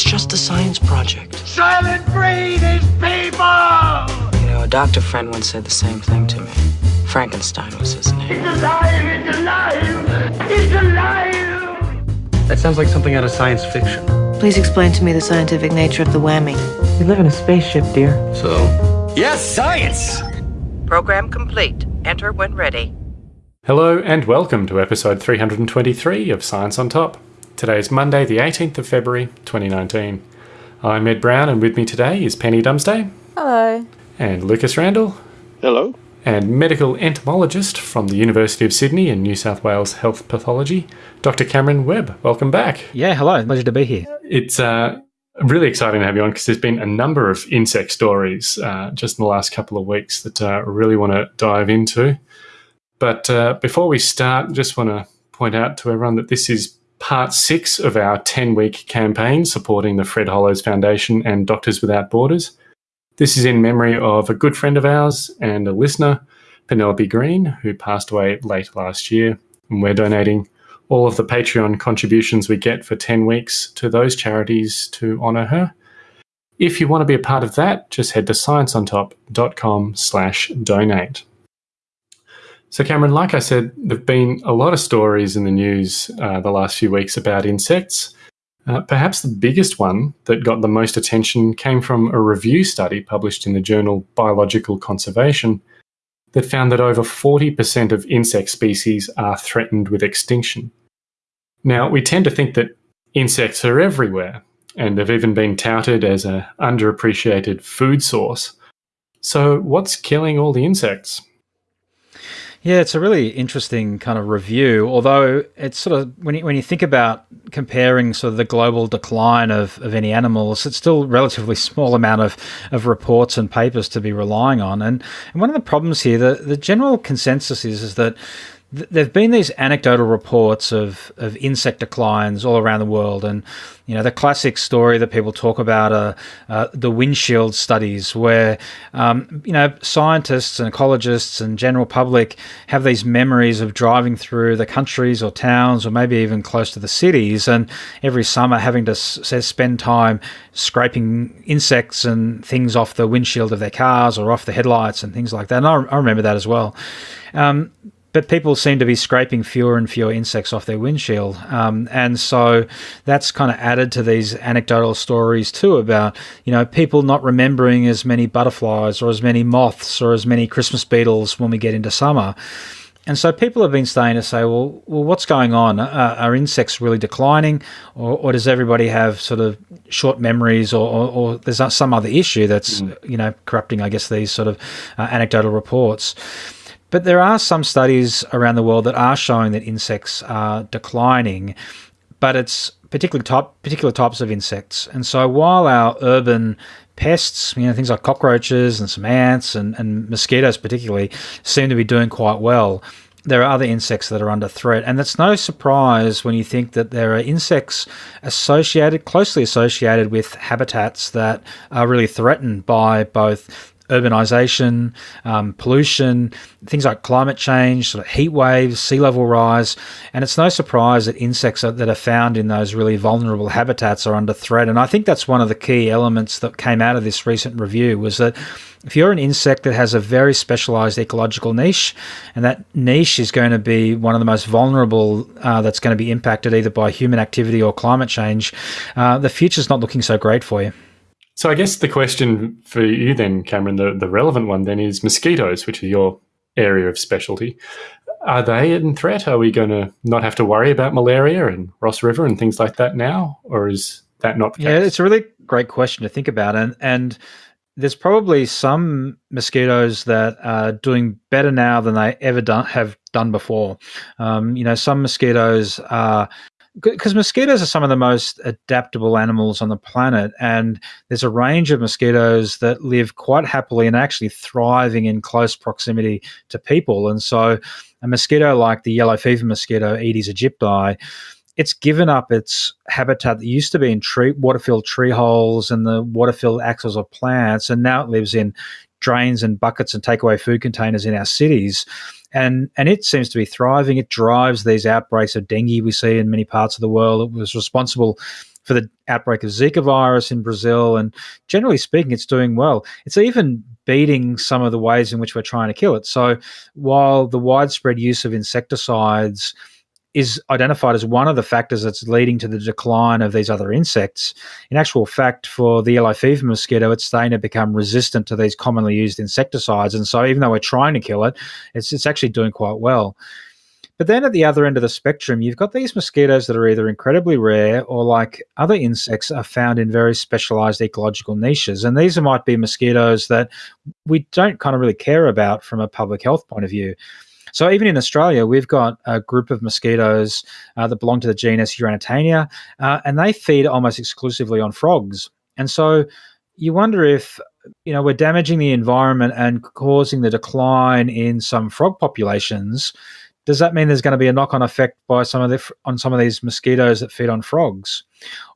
It's just a science project. Soylent Green is people! You know, a doctor friend once said the same thing to me. Frankenstein was his name. It's alive! It's alive! It's alive! That sounds like something out of science fiction. Please explain to me the scientific nature of the whammy. We live in a spaceship, dear. So, Yes, science! Program complete. Enter when ready. Hello and welcome to episode 323 of Science on Top. Today is Monday, the 18th of February, 2019. I'm Ed Brown, and with me today is Penny Dumsday. Hello. And Lucas Randall. Hello. And medical entomologist from the University of Sydney and New South Wales Health Pathology, Dr. Cameron Webb. Welcome back. Yeah, hello. Pleasure to be here. It's uh, really exciting to have you on because there's been a number of insect stories uh, just in the last couple of weeks that uh, I really want to dive into. But uh, before we start, just want to point out to everyone that this is part six of our 10 week campaign supporting the Fred Hollows Foundation and Doctors Without Borders. This is in memory of a good friend of ours and a listener, Penelope Green, who passed away late last year. And we're donating all of the Patreon contributions we get for 10 weeks to those charities to honour her. If you want to be a part of that, just head to scienceontop.com slash donate. So, Cameron, like I said, there have been a lot of stories in the news uh, the last few weeks about insects. Uh, perhaps the biggest one that got the most attention came from a review study published in the journal Biological Conservation that found that over 40% of insect species are threatened with extinction. Now, we tend to think that insects are everywhere and have even been touted as an underappreciated food source. So, what's killing all the insects? Yeah, it's a really interesting kind of review. Although it's sort of when you, when you think about comparing sort of the global decline of, of any animals, it's still relatively small amount of, of reports and papers to be relying on. And, and one of the problems here, the, the general consensus is, is that there have been these anecdotal reports of, of insect declines all around the world. And, you know, the classic story that people talk about are uh, the windshield studies, where, um, you know, scientists and ecologists and general public have these memories of driving through the countries or towns or maybe even close to the cities and every summer having to spend time scraping insects and things off the windshield of their cars or off the headlights and things like that. And I, I remember that as well. Um, but people seem to be scraping fewer and fewer insects off their windshield. Um, and so that's kind of added to these anecdotal stories too about, you know, people not remembering as many butterflies or as many moths or as many Christmas beetles when we get into summer. And so people have been starting to say, well, well, what's going on? Uh, are insects really declining, or, or, does everybody have sort of short memories, or, or, or there's some other issue that's mm. you know corrupting, I guess, these sort of uh, anecdotal reports? But there are some studies around the world that are showing that insects are declining, but it's particular type particular types of insects. And so while our urban pests, you know, things like cockroaches and some ants and, and mosquitoes particularly seem to be doing quite well. There are other insects that are under threat, and that's no surprise when you think that there are insects associated, closely associated with habitats that are really threatened by both urbanization, um, pollution, things like climate change, sort of heat waves, sea level rise. And it's no surprise that insects are, that are found in those really vulnerable habitats are under threat. And I think that's one of the key elements that came out of this recent review was that if you're an insect that has a very specialized ecological niche, and that niche is going to be one of the most vulnerable uh, that's going to be impacted either by human activity or climate change, uh, the future's not looking so great for you. So I guess the question for you then, Cameron, the, the relevant one then is mosquitoes, which is your area of specialty. Are they in threat? Are we going to not have to worry about malaria and Ross River and things like that now? Or is that not the case? Yeah, it's a really great question to think about. And, and there's probably some mosquitoes that are doing better now than they ever done, have done before. Um, you know, some mosquitoes are because mosquitoes are some of the most adaptable animals on the planet, and there's a range of mosquitoes that live quite happily and actually thriving in close proximity to people. And so, a mosquito like the yellow fever mosquito, Aedes aegypti, it's given up its habitat that used to be in tree water-filled tree holes and the water-filled axils of plants, and now it lives in drains and buckets and take away food containers in our cities. And, and it seems to be thriving. It drives these outbreaks of dengue we see in many parts of the world. It was responsible for the outbreak of Zika virus in Brazil. And generally speaking, it's doing well. It's even beating some of the ways in which we're trying to kill it. So while the widespread use of insecticides is identified as one of the factors that's leading to the decline of these other insects. In actual fact, for the yellow fever mosquito, it's starting to become resistant to these commonly used insecticides. And so, even though we're trying to kill it, it's, it's actually doing quite well. But then at the other end of the spectrum, you've got these mosquitoes that are either incredibly rare or, like other insects, are found in very specialized ecological niches. And these might be mosquitoes that we don't kind of really care about from a public health point of view. So even in Australia, we've got a group of mosquitoes uh, that belong to the genus Uranotaenia, uh, and they feed almost exclusively on frogs. And so you wonder if you know we're damaging the environment and causing the decline in some frog populations does that mean there's going to be a knock-on effect by some of the on some of these mosquitoes that feed on frogs?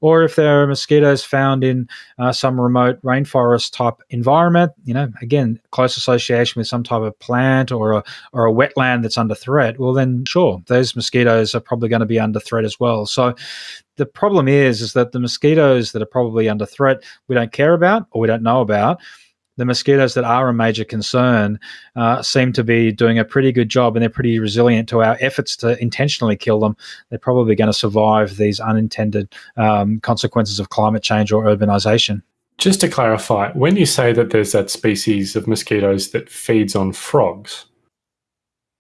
Or if there are mosquitoes found in uh, some remote rainforest type environment you know again close association with some type of plant or a or a wetland that's under threat well then sure those mosquitoes are probably going to be under threat as well. So the problem is is that the mosquitoes that are probably under threat we don't care about or we don't know about the mosquitoes that are a major concern uh, seem to be doing a pretty good job and they're pretty resilient to our efforts to intentionally kill them. They're probably going to survive these unintended um, consequences of climate change or urbanization. Just to clarify, when you say that there's that species of mosquitoes that feeds on frogs,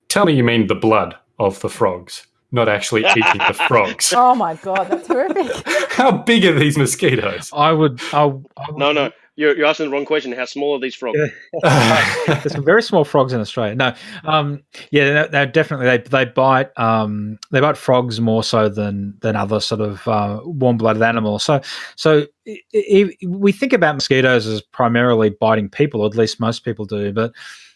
tell me you mean the blood of the frogs, not actually eating the frogs. Oh my god, that's horrific! How big are these mosquitoes? I would. I, I would no, no. You're, you're asking the wrong question. How small are these frogs? There's some very small frogs in Australia. No, um, yeah, they definitely they they bite um, they bite frogs more so than than other sort of uh, warm blooded animals. So so it, it, we think about mosquitoes as primarily biting people, at least most people do. But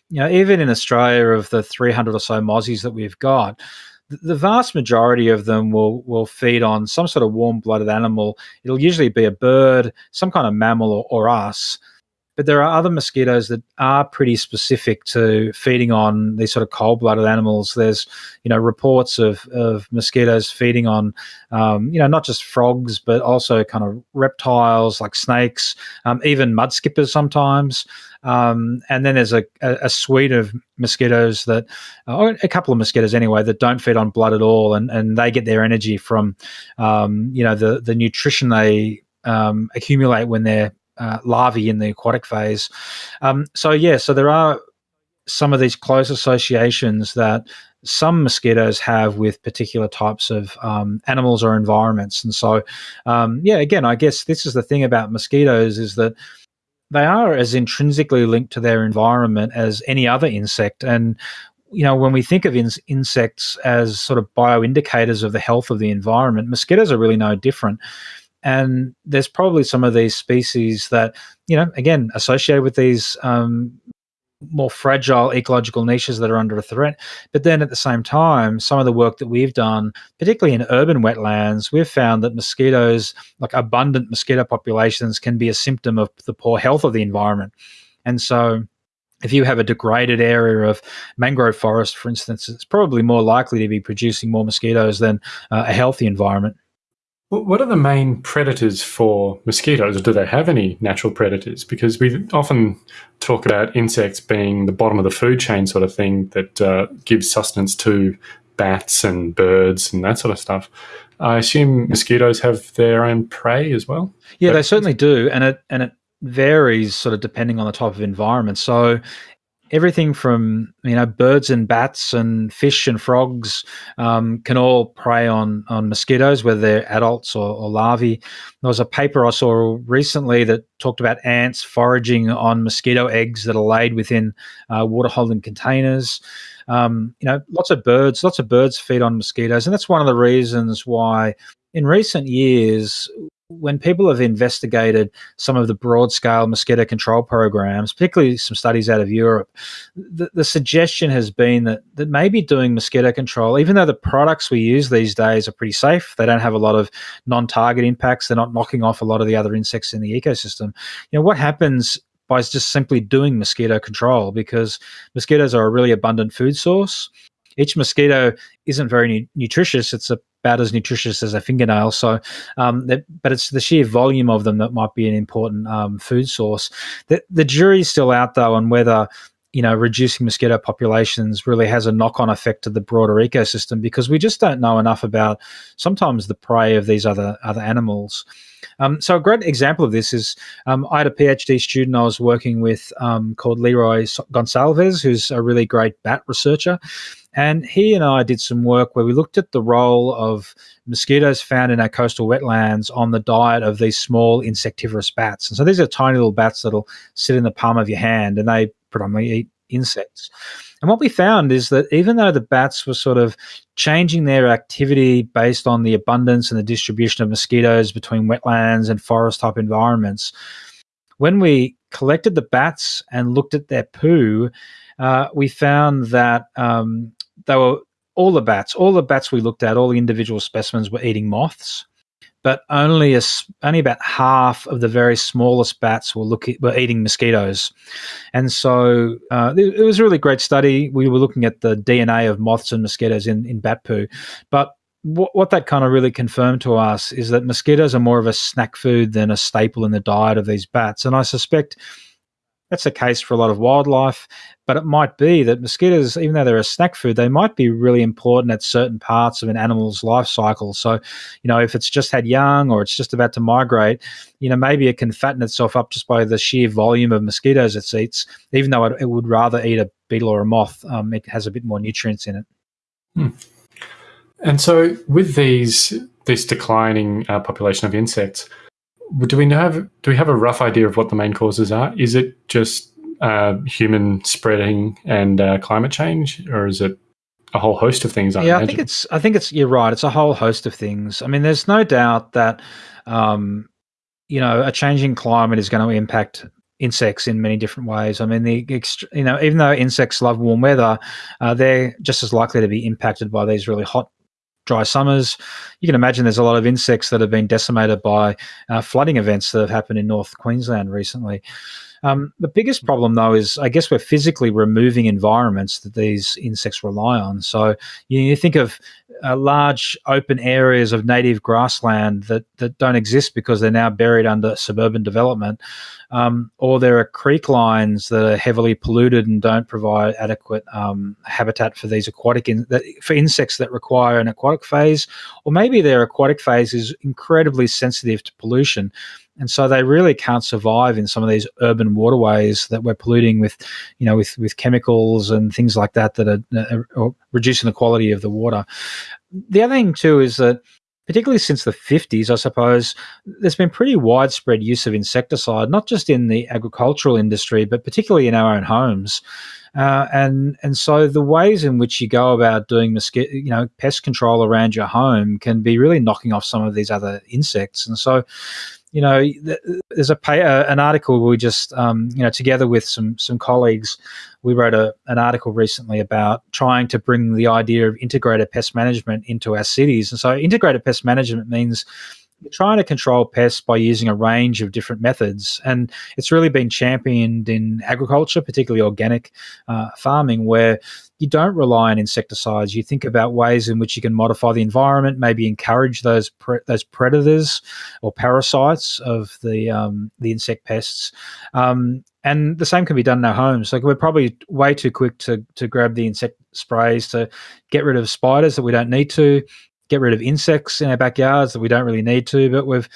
you know, even in Australia, of the 300 or so mozzies that we've got, the vast majority of them will will feed on some sort of warm blooded animal. It'll usually be a bird, some kind of mammal, or, or us. But there are other mosquitoes that are pretty specific to feeding on these sort of cold blooded animals. There's, you know, reports of, of mosquitoes feeding on, um, you know, not just frogs, but also kind of reptiles like snakes, um, even mud skippers sometimes. Um, and then there's a, a, a, suite of mosquitoes that, or a couple of mosquitoes anyway, that don't feed on blood at all, and, and they get their energy from, um, you know, the the nutrition they um, accumulate when they're uh, larvae in the aquatic phase. Um, so yeah, so there are some of these close associations that some mosquitoes have with particular types of um, animals or environments. And so, um, yeah, again, I guess this is the thing about mosquitoes is that they are as intrinsically linked to their environment as any other insect. And you know, when we think of in- insects as sort of bioindicators of the health of the environment, mosquitoes are really no different. And there's probably some of these species that, you know, again, associated with these um, more fragile ecological niches that are under a threat. But then at the same time, some of the work that we've done, particularly in urban wetlands, we've found that mosquitoes, like abundant mosquito populations, can be a symptom of the poor health of the environment. And so, if you have a degraded area of mangrove forest, for instance, it's probably more likely to be producing more mosquitoes than uh, a healthy environment. What are the main predators for mosquitoes? Or do they have any natural predators? Because we often talk about insects being the bottom of the food chain sort of thing that uh, gives sustenance to bats and birds and that sort of stuff. I assume mosquitoes have their own prey as well. Yeah, they certainly do, and it and it varies sort of depending on the type of environment. So everything from you know birds and bats and fish and frogs um, can all prey on on mosquitoes, whether they're adults or, or, larvae. There was a paper I saw recently that talked about ants foraging on mosquito eggs that are laid within uh, water holding containers. Um, you know, lots of birds, lots of birds feed on mosquitoes, and that's one of the reasons why in recent years when people have investigated some of the broad scale mosquito control programs, particularly some studies out of Europe, the, the, suggestion has been that, that maybe doing mosquito control, even though the products we use these days are pretty safe, they don't have a lot of non target impacts, they're not knocking off a lot of the other insects in the ecosystem. You know, what happens by just simply doing mosquito control because mosquitoes are a really abundant food source. Each mosquito isn't very nu- nutritious. It's about as nutritious as a fingernail. So, um, that, but it's the sheer volume of them that might be an important um, food source. The, the jury's still out though on whether you know reducing mosquito populations really has a knock-on effect to the broader ecosystem because we just don't know enough about sometimes the prey of these other other animals. Um, so a great example of this is um, I had a PhD student I was working with um, called Leroy Gonsalves, who's a really great bat researcher. And he and I did some work where we looked at the role of mosquitoes found in our coastal wetlands on the diet of these small insectivorous bats. And so these are tiny little bats that'll sit in the palm of your hand and they predominantly eat insects. And what we found is that even though the bats were sort of changing their activity based on the abundance and the distribution of mosquitoes between wetlands and forest type environments, when we collected the bats and looked at their poo, uh, we found that um, they were all the bats, all the bats we looked at, all the individual specimens were eating moths but only a, only about half of the very smallest bats were looking were eating mosquitoes, and so uh, it, it, was a really great study. We were looking at the DNA of moths and mosquitoes in in bat poo, but what, what that kind of really confirmed to us is that mosquitoes are more of a snack food than a staple in the diet of these bats, and I suspect that's the case for a lot of wildlife, but it might be that mosquitoes, even though they're a snack food, they might be really important at certain parts of an animal's life cycle. So, you know, if it's just had young or it's just about to migrate, you know, maybe it can fatten itself up just by the sheer volume of mosquitoes it eats, even though it, it would rather eat a beetle or a moth. Um, it has a bit more nutrients in it. Hmm. And so, with these this declining uh, population of insects, do we have do we have a rough idea of what the main causes are? Is it just uh, human spreading and uh, climate change, or is it a whole host of things? I yeah, imagine? I think it's. I think it's. You're right. It's a whole host of things. I mean, there's no doubt that um, you know a changing climate is going to impact insects in many different ways. I mean, the you know even though insects love warm weather, uh, they're just as likely to be impacted by these really hot dry summers. You can imagine there's a lot of insects that have been decimated by uh, flooding events that have happened in North Queensland recently. Um, the biggest problem, though, is I guess we're physically removing environments that these insects rely on. So you, you think of uh, large open areas of native grassland that, that don't exist because they're now buried under suburban development, um, or there are creek lines that are heavily polluted and don't provide adequate um, habitat for these aquatic in, that, for insects that require an aquatic phase, or maybe their aquatic phase is incredibly sensitive to pollution and so they really can't survive in some of these urban waterways that we're polluting with, you know, with with chemicals and things like that that are, are reducing the quality of the water. The other thing too is that particularly since the 50s, I suppose, there's been pretty widespread use of insecticide, not just in the agricultural industry, but particularly in our own homes. Uh, and and so the ways in which you go about doing mosquito, you know, pest control around your home can be really knocking off some of these other insects. And so, you know, there's a pay, uh, an article we just, um, you know, together with some some colleagues, we wrote a, an article recently about trying to bring the idea of integrated pest management into our cities. And so, integrated pest management means you're trying to control pests by using a range of different methods. And it's really been championed in agriculture, particularly organic uh, farming, where you don't rely on insecticides. You think about ways in which you can modify the environment, maybe encourage those pre- those predators or parasites of the um, the insect pests. Um, and the same can be done in our homes. Like we're probably way too quick to to grab the insect sprays to get rid of spiders that we don't need to, get rid of insects in our backyards that we don't really need to. But we've,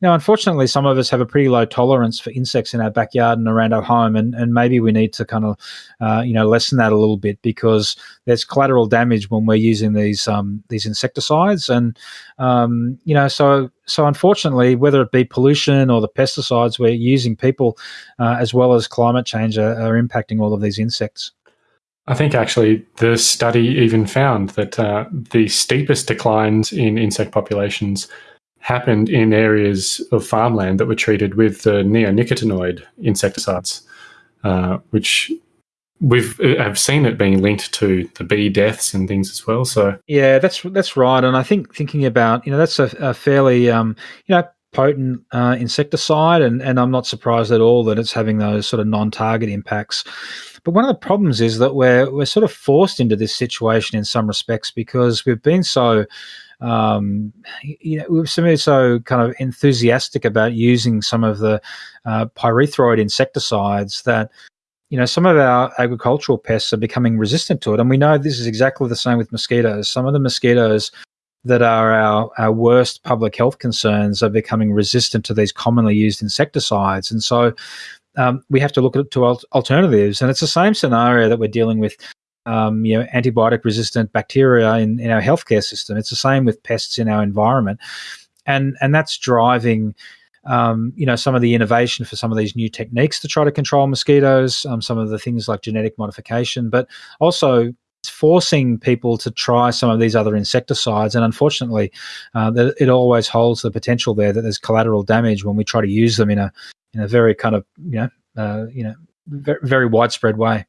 you know, unfortunately, some of us have a pretty low tolerance for insects in our backyard and around our home, and and maybe we need to kind of, uh, you know, lessen that a little bit because there's collateral damage when we're using these um, these insecticides, and um, you know, so so unfortunately, whether it be pollution or the pesticides we're using, people uh, as well as climate change are, are impacting all of these insects. I think actually the study even found that uh, the steepest declines in insect populations happened in areas of farmland that were treated with the neonicotinoid insecticides, uh, which we've uh, have seen it being linked to the bee deaths and things as well. So yeah, that's that's right. And I think thinking about you know that's a, a fairly um, you know potent uh, insecticide, and, and I'm not surprised at all that it's having those sort of non-target impacts. But one of the problems is that we're we're sort of forced into this situation in some respects because we've been so um, you know, we've been so kind of enthusiastic about using some of the uh, pyrethroid insecticides that you know some of our agricultural pests are becoming resistant to it, and we know this is exactly the same with mosquitoes. Some of the mosquitoes that are our, our worst public health concerns are becoming resistant to these commonly used insecticides. And so um, we have to look at to alternatives. And it's the same scenario that we're dealing with, um, you know, antibiotic resistant bacteria in, in our healthcare system. It's the same with pests in our environment. And, and that's driving um, you know, some of the innovation for some of these new techniques to try to control mosquitoes, um, some of the things like genetic modification, but also forcing people to try some of these other insecticides. And unfortunately, uh, it always holds the potential there that there's collateral damage when we try to use them in a in a very kind of you know uh, you know very, very widespread way.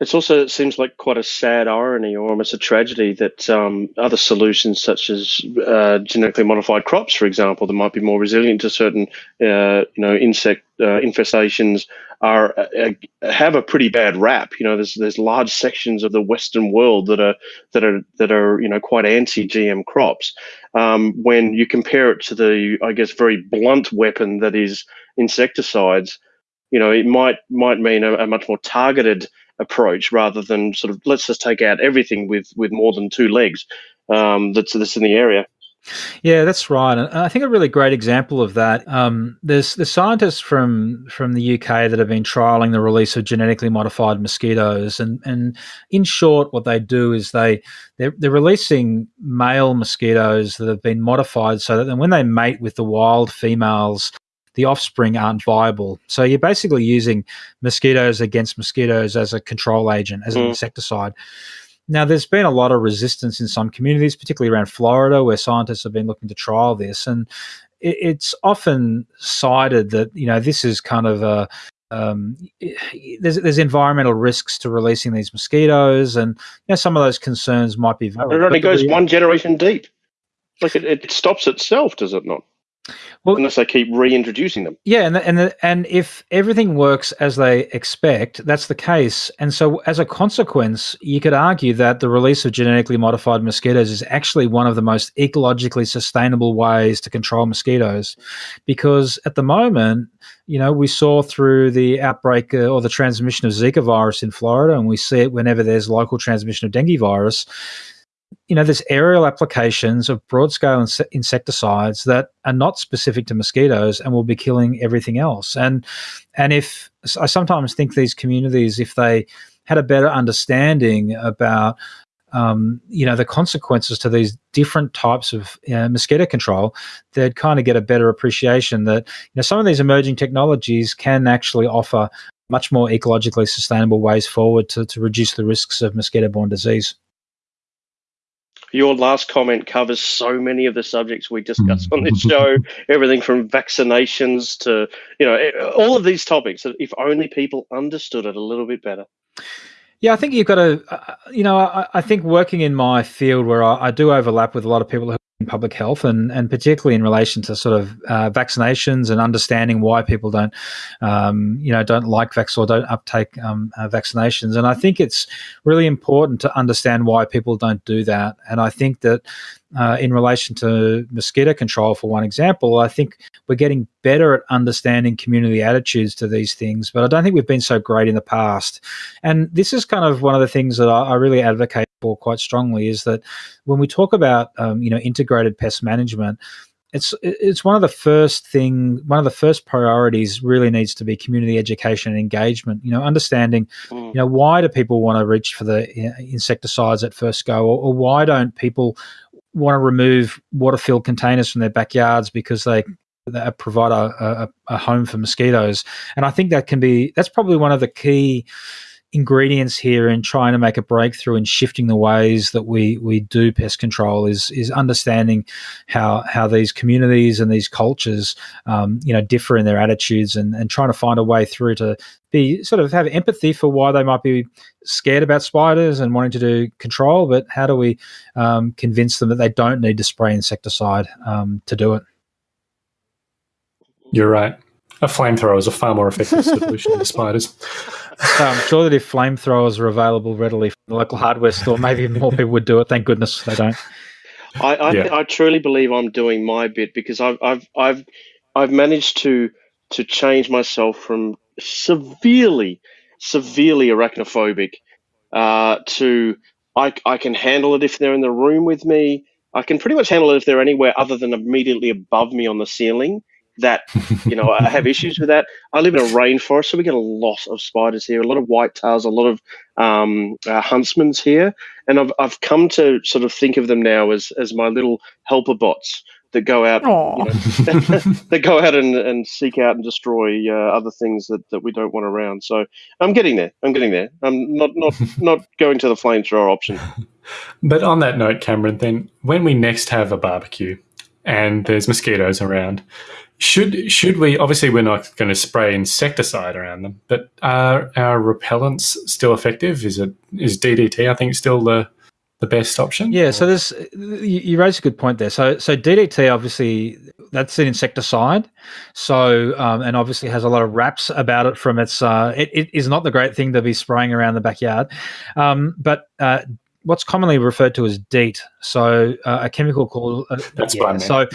It's also it seems like quite a sad irony or almost a tragedy that um, other solutions such as uh, genetically modified crops, for example, that might be more resilient to certain uh, you know insect uh, infestations, are uh, uh, have a pretty bad rap. You know, there's there's large sections of the Western world that are that are that are you know quite anti-GM crops. Um, when you compare it to the, I guess, very blunt weapon that is insecticides, you know, it might might mean a, a much more targeted approach rather than sort of let's just take out everything with with more than two legs um, that's that's in the area. Yeah, that's right, and I think a really great example of that. Um, there's the scientists from from the UK that have been trialing the release of genetically modified mosquitoes, and and in short, what they do is they they're, they're releasing male mosquitoes that have been modified so that when they mate with the wild females, the offspring aren't viable. So you're basically using mosquitoes against mosquitoes as a control agent, as mm. an insecticide. Now, there's been a lot of resistance in some communities, particularly around Florida, where scientists have been looking to trial this, and it, it's often cited that you know this is kind of a um, there's there's environmental risks to releasing these mosquitoes, and you know some of those concerns might be valid. It only goes one generation deep. Like it, it stops itself, does it not? Well, unless they keep reintroducing them. Yeah, and the, and the, and if everything works as they expect, that's the case. And so, as a consequence, you could argue that the release of genetically modified mosquitoes is actually one of the most ecologically sustainable ways to control mosquitoes, because at the moment, you know, we saw through the outbreak uh, or the transmission of Zika virus in Florida, and we see it whenever there's local transmission of dengue virus you know, there's aerial applications of broad scale ins- insecticides that are not specific to mosquitoes and will be killing everything else. And and if I sometimes think these communities, if they had a better understanding about um, you know the consequences to these different types of you know, mosquito control, they'd kind of get a better appreciation that you know some of these emerging technologies can actually offer much more ecologically sustainable ways forward to, to reduce the risks of mosquito-borne disease your last comment covers so many of the subjects we discuss on this show everything from vaccinations to you know all of these topics if only people understood it a little bit better. Yeah, I think you've got to, uh, you know, I, I, think working in my field where I, I, do overlap with a lot of people who public health and, and particularly in relation to sort of uh, vaccinations and understanding why people don't, um, you know, don't like vaccines or don't uptake um, uh, vaccinations. And I think it's really important to understand why people don't do that. And I think that uh, in relation to mosquito control, for one example, I think we're getting better at understanding community attitudes to these things, but I don't think we've been so great in the past. And this is kind of one of the things that I, I really advocate quite strongly is that when we talk about um, you know integrated pest management, it's it's one of the first thing one of the first priorities really needs to be community education and engagement you know understanding mm. you know why do people want to reach for the insecticides at first go or, or why don't people want to remove water filled containers from their backyards because they that provide a, a, a, home for mosquitoes. And I think that can be that's probably one of the key ingredients here in trying to make a breakthrough in shifting the ways that we we do pest control is is understanding how how these communities and these cultures um, you know differ in their attitudes and and trying to find a way through to be sort of have empathy for why they might be scared about spiders and wanting to do control but how do we um, convince them that they don't need to spray insecticide um, to do it You're right. A flamethrower is a far more effective solution than spiders. So I'm sure that if flamethrowers are available readily from the local hardware store, maybe more people would do it. Thank goodness they don't. I I, Yeah. I truly believe I'm doing my bit because I've I've I've I've managed to to change myself from severely severely arachnophobic uh, to I I can handle it if they're in the room with me. I can pretty much handle it if they're anywhere other than immediately above me on the ceiling. That you know I have issues with that. I live in a rainforest, so we get a lot of spiders here, a lot of white tails, a lot of um, uh, huntsmans here, and I've I've come to sort of think of them now as as my little helper bots that go out you know, that go out and, and seek out and destroy uh, other things that, that we don't want around. So I'm getting there. I'm getting there. I'm not not not going to the flamethrower option. But on that note, Cameron, then when we next have a barbecue and there's mosquitoes around, should should we? Obviously, we're not going to spray insecticide around them, but are our repellents still effective? Is it is DDT? I think still the the best option. Yeah, so there's you, raise a good point there. So so DDT obviously that's an insecticide, so um, and obviously has a lot of raps about it from its. Uh, it, it is not the great thing to be spraying around the backyard, um, but. Uh, What's commonly referred to as DEET, so uh, a chemical called uh, That's yeah, fine, man. so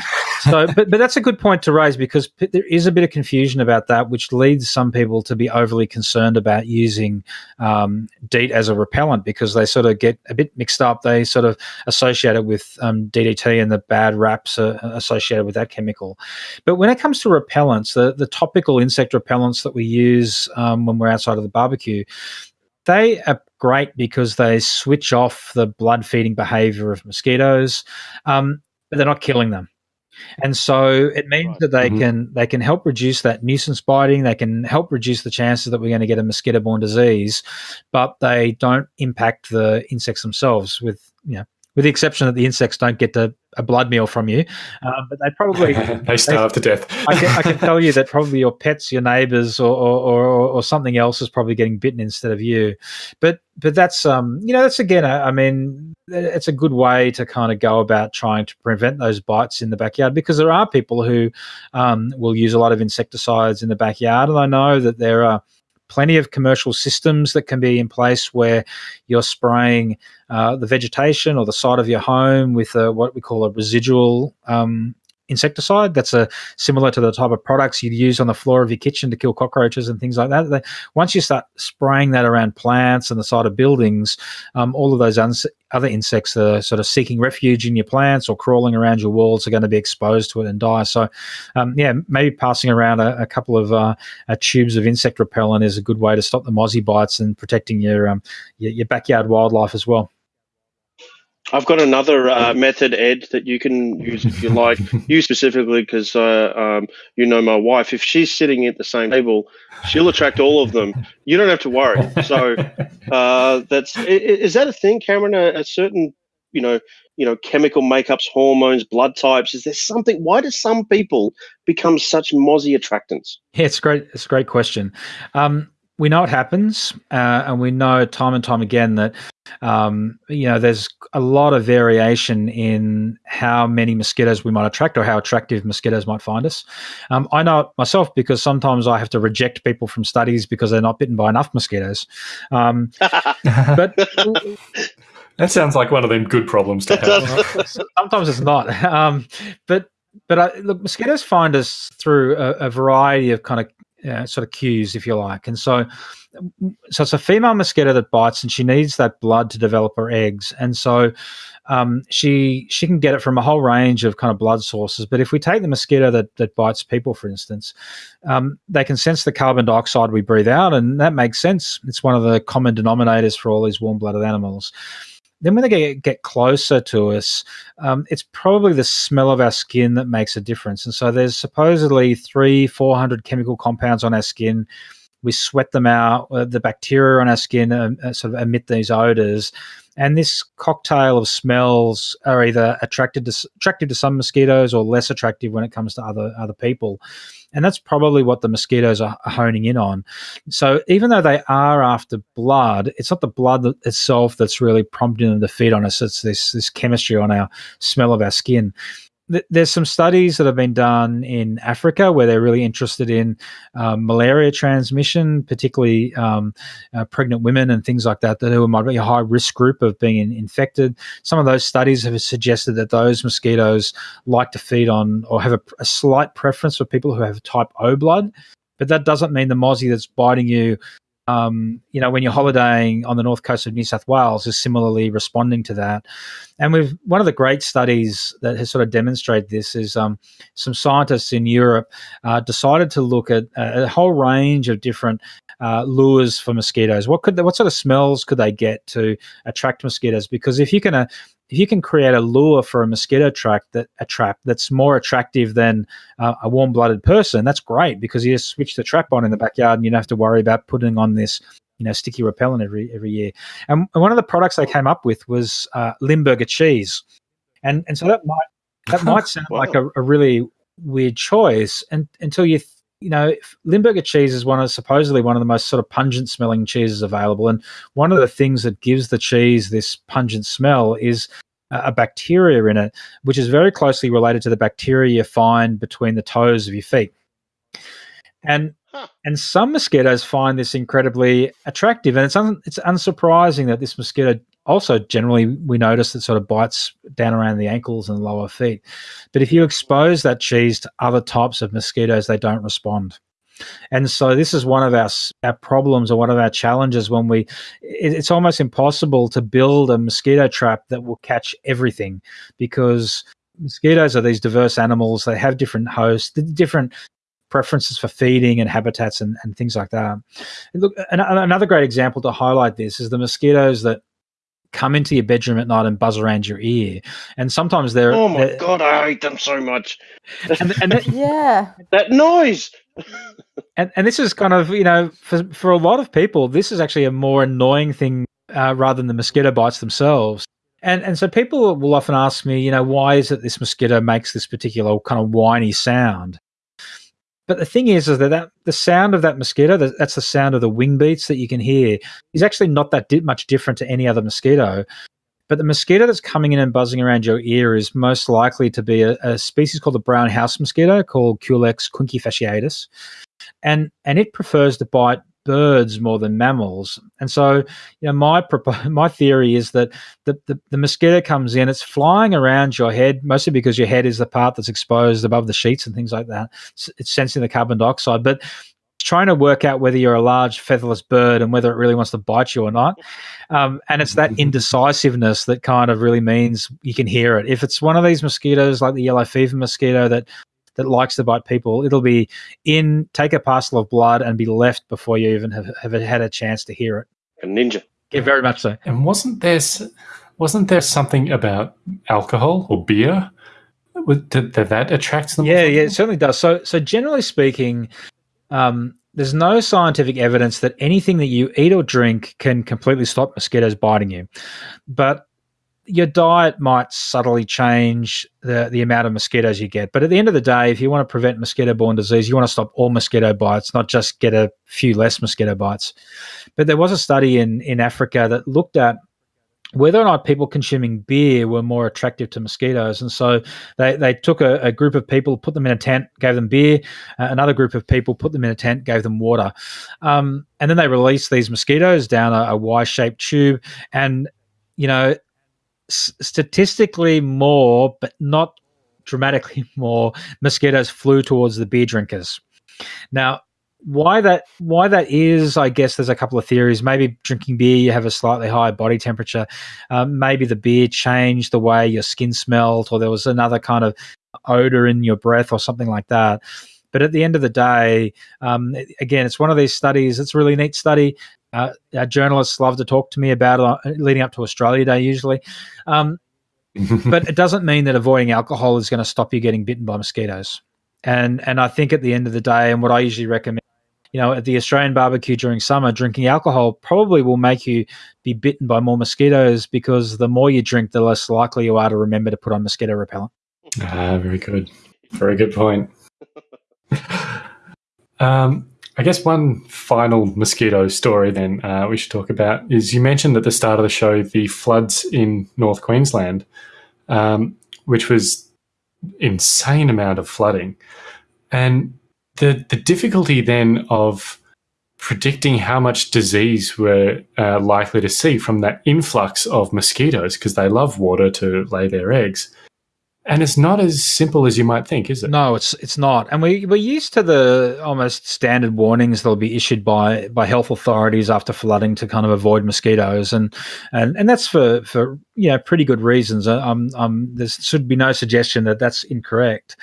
so but, but that's a good point to raise because p- there is a bit of confusion about that which leads some people to be overly concerned about using um, DEET as a repellent because they sort of get a bit mixed up they sort of associate it with um, DDT and the bad raps uh, associated with that chemical but when it comes to repellents the, the topical insect repellents that we use um, when we're outside of the barbecue they are great because they switch off the blood feeding behavior of mosquitoes, um, but they're not killing them. And so it means Right. that they Mhm. can they can help reduce that nuisance biting. They can help reduce the chances that we're going to get a mosquito-borne disease, but they don't impact the insects themselves. With you know, with the exception that the insects don't get a, a blood meal from you, um, but they probably they starve to death. I can, I can tell you that probably your pets, your neighbors, or, or, or, or something else is probably getting bitten instead of you. But but that's um you know that's again I I mean it's a good way to kind of go about trying to prevent those bites in the backyard because there are people who um, will use a lot of insecticides in the backyard, and I know that there are plenty of commercial systems that can be in place where you're spraying uh, the vegetation or the side of your home with a, what we call a residual um, insecticide. That's a similar to the type of products you'd use on the floor of your kitchen to kill cockroaches and things like that. Once you start spraying that around plants and the side of buildings, um, all of those other insects that are sort of seeking refuge in your plants or crawling around your walls are going to be exposed to it and die. So, um, yeah, maybe passing around a, a couple of uh, uh, tubes of insect repellent is a good way to stop the mozzie bites and protecting your um, your, your backyard wildlife as well. I've got another uh, method, Ed, that you can use if you like. you specifically, because uh, um, you know my wife. If she's sitting at the same table, she'll attract all of them. You don't have to worry. So uh, that's i- i- is that a thing, Cameron? A, a certain you know you know chemical makeups, hormones, blood types. Is there something? Why do some people become such mozzie attractants? Yeah, it's great. It's a great question. Um, we know it happens, uh, and we know time and time again that um, you know there's a lot of variation in how many mosquitoes we might attract or how attractive mosquitoes might find us. Um, I know it myself because sometimes I have to reject people from studies because they're not bitten by enough mosquitoes. Um, but That sounds like one of them good problems to have. sometimes it's not. Um, but but I, look, mosquitoes find us through a, a variety of kind of uh, sort of cues, if you like, and so so it's a female mosquito that bites, and she needs that blood to develop her eggs, and so. Um, she she can get it from a whole range of kind of blood sources, but if we take the mosquito that, that bites people, for instance, um, they can sense the carbon dioxide we breathe out, and that makes sense. It's one of the common denominators for all these warm-blooded animals. Then when they get, get closer to us, um, it's probably the smell of our skin that makes a difference. And so there's supposedly three, 400 chemical compounds on our skin. We sweat them out. uh, The bacteria on our skin um, uh, sort of emit these odors. And this cocktail of smells are either attracted to, attractive to some mosquitoes or less attractive when it comes to other other people. And that's probably what the mosquitoes are are honing in on. So even though they are after blood, it's not the blood itself that's really prompting them to feed on us. It's this this chemistry on our smell of our skin. Th- there's some studies that have been done in Africa where they're really interested in um, malaria transmission, particularly um, uh, pregnant women and things like that, that who might be a high risk group of being in- infected. Some of those studies have suggested that those mosquitoes like to feed on or have a, a slight preference for people who have type O blood. But that doesn't mean the mozzie that's biting you um, you know, when you're holidaying on the north coast of New South Wales, is similarly responding to that. And we've one of the great studies that has sort of demonstrated this is um, some scientists in Europe uh, decided to look at a, a whole range of different uh, lures for mosquitoes. What could they, what sort of smells could they get to attract mosquitoes? Because if you can uh, if you can create a lure for a mosquito trap that a trap that's more attractive than uh, a warm-blooded person, that's great because you just switch the trap on in the backyard and you don't have to worry about putting on this you know sticky repellent every every year. And one of the products they came up with was uh, Limburger cheese, and and so that might that might sound Wow. like a, a really weird choice, and until you. You know, Limburger cheese is one of supposedly one of the most sort of pungent smelling cheeses available, and one of the things that gives the cheese this pungent smell is a a bacteria in it, which is very closely related to the bacteria you find between the toes of your feet. And and some mosquitoes find this incredibly attractive, and it's un, it's unsurprising that this mosquito also generally we notice that sort of bites down around the ankles and lower feet. But if you expose that cheese to other types of mosquitoes, they don't respond. And so this is one of our our problems or one of our challenges when we it, it's almost impossible to build a mosquito trap that will catch everything because mosquitoes are these diverse animals they have different hosts different preferences for feeding and habitats and, and things like that And look an, another great example to highlight this is the mosquitoes that come into your bedroom at night and buzz around your ear and sometimes they're, Oh my they're- god, I hate them so much. and, and that- Yeah. That noise. and and this is kind of you know for for a lot of people this is actually a more annoying thing uh, rather than the mosquito bites themselves and and so people will often ask me you know why is it this mosquito makes this particular kind of whiny sound but the thing is is that, that the sound of that mosquito that, that's the sound of the wing beats that you can hear is actually not that di- much different to any other mosquito but the mosquito that's coming in and buzzing around your ear is most likely to be a, a species called the brown house mosquito called Culex quinquefasciatus. And and it prefers to bite birds more than mammals. And so, you know, my my theory is that the, the, the mosquito comes in, it's flying around your head, mostly because your head is the part that's exposed above the sheets and things like that. It's, it's sensing the carbon dioxide. But trying to work out whether you're a large featherless bird and whether it really wants to bite you or not. Um, and it's that indecisiveness that kind of really means you can hear it. If it's one of these mosquitoes like the yellow fever mosquito that that likes to bite people, it'll be in, take a parcel of blood, and be left before you even have, have had a chance to hear it. A ninja. Yeah, very much so. And wasn't there wasn't there something about alcohol or beer Would- that that, that attracts them? Yeah, yeah, it certainly does. So, so generally speaking, um, there's no scientific evidence that anything that you eat or drink can completely stop mosquitoes biting you, but your diet might subtly change the the amount of mosquitoes you get. But at the end of the day, if you want to prevent mosquito-borne disease, you want to stop all mosquito bites, not just get a few less mosquito bites. But there was a study in in Africa that looked at whether or not people consuming beer were more attractive to mosquitoes. And so they, they took a, a group of people, put them in a tent, gave them beer. Uh, another group of people put them in a tent, gave them water. Um, and then they released these mosquitoes down a, a Y-shaped tube. And, you know, statistically more, but not dramatically more, mosquitoes flew towards the beer drinkers. Now, why that why that is, I guess there's a couple of theories. Maybe drinking beer, you have a slightly higher body temperature. Um, maybe the beer changed the way your skin smelled, or there was another kind of odor in your breath, or something like that. But at the end of the day, um, again, it's one of these studies. It's a really neat study. Uh, our journalists love to talk to me about it uh, leading up to Australia Day, usually. Um, but it doesn't mean that avoiding alcohol is going to stop you getting bitten by mosquitoes. And and I think at the end of the day, and what I usually recommend, you know, at the Australian barbecue during summer, drinking alcohol probably will make you be bitten by more mosquitoes because the more you drink, the less likely you are to remember to put on mosquito repellent. Ah, very good. Very good point. um, I guess one final mosquito story then uh, we should talk about is you mentioned at the start of the show the floods in North Queensland, um, which was insane amount of flooding. And the, the difficulty then of predicting how much disease we're uh, likely to see from that influx of mosquitoes because they love water to lay their eggs. And it's not as simple as you might think, is it? No, it's it's not. And we we're used to the almost standard warnings that'll be issued by by health authorities after flooding to kind of avoid mosquitoes, and and and that's for for you know pretty good reasons. Um, um, there should be no suggestion that that's incorrect.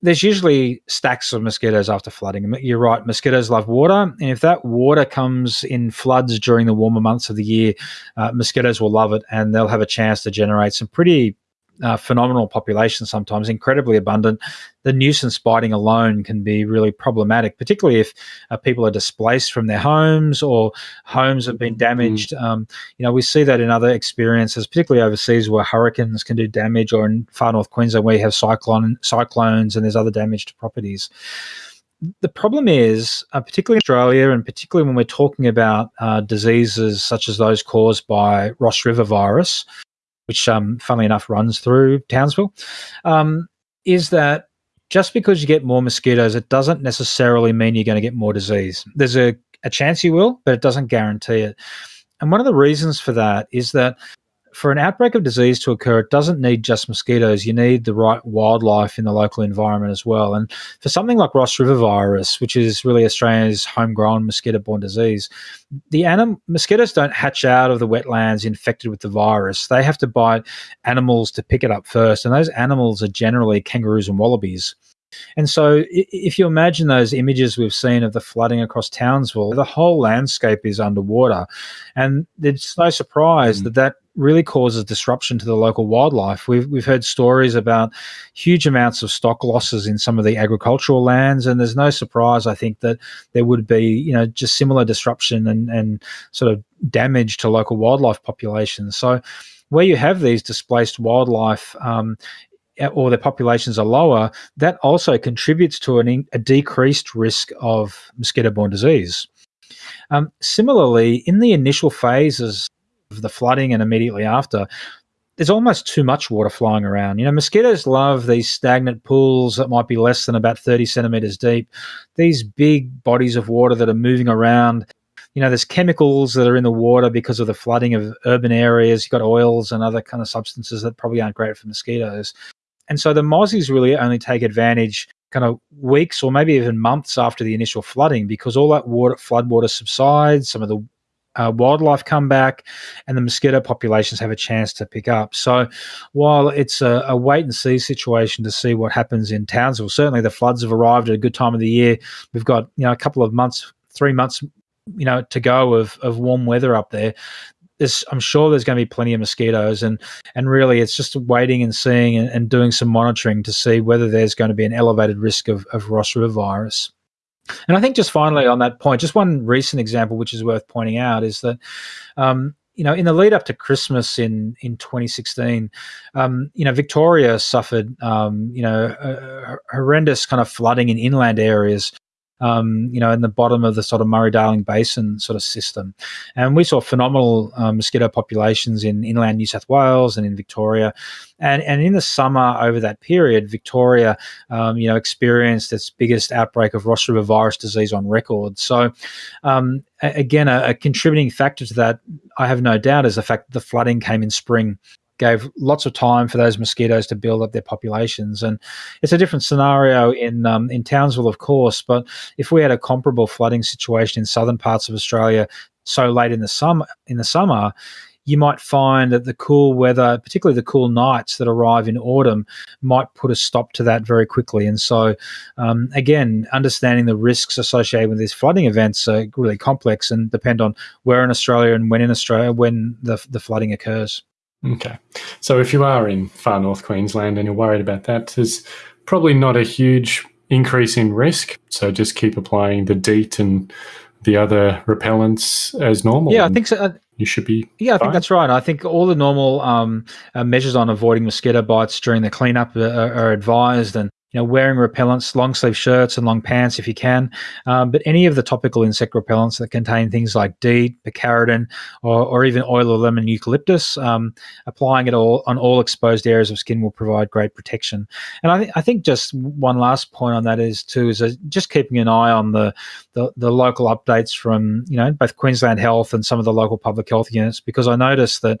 There's usually stacks of mosquitoes after flooding. You're right, mosquitoes love water, and if that water comes in floods during the warmer months of the year, uh, mosquitoes will love it, and they'll have a chance to generate some pretty uh, phenomenal population sometimes, incredibly abundant. The nuisance biting alone can be really problematic, particularly if uh, people are displaced from their homes or homes have been mm-hmm. damaged. Mm. Um, you know, we see that in other experiences, particularly overseas where hurricanes can do damage, or in far north Queensland where you have cyclone cyclones and there's other damage to properties the problem is, uh, particularly in Australia, and particularly when we're talking about uh, diseases such as those caused by Ross River virus, which, um, funnily enough, runs through Townsville, um, is that just because you get more mosquitoes, it doesn't necessarily mean you're going to get more disease. There's a, a chance you will, but it doesn't guarantee it. And one of the reasons for that is that for an outbreak of disease to occur, it doesn't need just mosquitoes. You need the right wildlife in the local environment as well. And for something like Ross River virus, which is really Australia's homegrown mosquito-borne disease, the anim- mosquitoes don't hatch out of the wetlands infected with the virus. They have to bite animals to pick it up first, and those animals are generally kangaroos and wallabies. And so, if you imagine those images we've seen of the flooding across Townsville, the whole landscape is underwater. And it's no surprise mm. that that really causes disruption to the local wildlife. We've, we've heard stories about huge amounts of stock losses in some of the agricultural lands, and there's no surprise, I think, that there would be, you know, just similar disruption and, and sort of damage to local wildlife populations. So, where you have these displaced wildlife, um, or their populations are lower, that also contributes to an, a decreased risk of mosquito-borne disease. Um, similarly, in the initial phases the flooding and immediately after, there's almost too much water flying around. You know, mosquitoes love these stagnant pools that might be less than about 30 centimeters deep, these big bodies of water that are moving around. You know, there's chemicals that are in the water because of the flooding of urban areas. You've got oils and other kind of substances that probably aren't great for mosquitoes. And so the mozzies really only take advantage kind of weeks or maybe even months after the initial flooding because all that water, flood water subsides, some of the uh, wildlife come back, and the mosquito populations have a chance to pick up. So, while it's a, a, wait and see situation to see what happens in Townsville, certainly the floods have arrived at a good time of the year. We've got you know a couple of months, three months, you know, to go of of warm weather up there I'm sure there's going to be plenty of mosquitoes, and and really it's just waiting and seeing and, and, doing some monitoring to see whether there's going to be an elevated risk of, of Ross River virus. And I think just finally on that point, just one recent example which is worth pointing out is that. Um, you know, in the lead up to Christmas in in 2016, um, you know, Victoria suffered, um, you know, horrendous kind of flooding in inland areas um, you know, in the bottom of the sort of Murray-Darling Basin sort of system. And we saw phenomenal um, mosquito populations in inland New South Wales and in Victoria. And, and in the summer over that period, Victoria, um, you know, experienced its biggest outbreak of Ross River virus disease on record. So, um, again, a, a contributing factor to that, I have no doubt, is the fact that the flooding came in spring gave lots of time for those mosquitoes to build up their populations. And it's a different scenario in um, in Townsville, of course. But if we had a comparable flooding situation in southern parts of Australia so late in the summer, in the summer, you might find that the cool weather, particularly the cool nights that arrive in autumn, might put a stop to that very quickly. And so, um, again, understanding the risks associated with these flooding events are really complex and depend on where in Australia and when in Australia when the, the flooding occurs. Okay. So if you are in far north Queensland and you're worried about that, there's probably not a huge increase in risk. So just keep applying the DEET and the other repellents as normal. Yeah, I think so. Uh, you should be. Yeah, I think that's right. I think all the normal um, uh, measures on avoiding mosquito bites during the cleanup are, are advised, and you know, wearing repellents, long sleeve shirts and long pants if you can. Um, but any of the topical insect repellents that contain things like DEET, picaridin, or, or even oil of lemon eucalyptus, um, applying it all on all exposed areas of skin will provide great protection. And I, th- I think just one last point on that is too is just keeping an eye on the, the the local updates from you know both Queensland Health and some of the local public health units because I noticed that